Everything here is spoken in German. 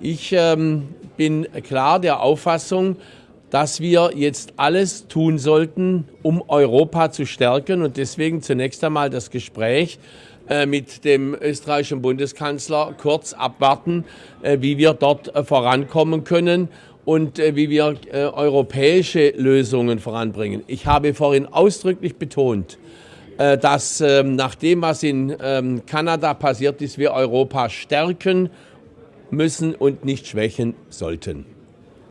Ich ähm, bin klar der Auffassung, dass wir jetzt alles tun sollten, um Europa zu stärken und deswegen zunächst einmal das Gespräch äh, mit dem österreichischen Bundeskanzler kurz abwarten, äh, wie wir dort äh, vorankommen können und wie wir europäische Lösungen voranbringen. Ich habe vorhin ausdrücklich betont, dass ähm, nach dem, was in ähm, Kanada passiert ist, wir Europa stärken müssen und nicht schwächen sollten.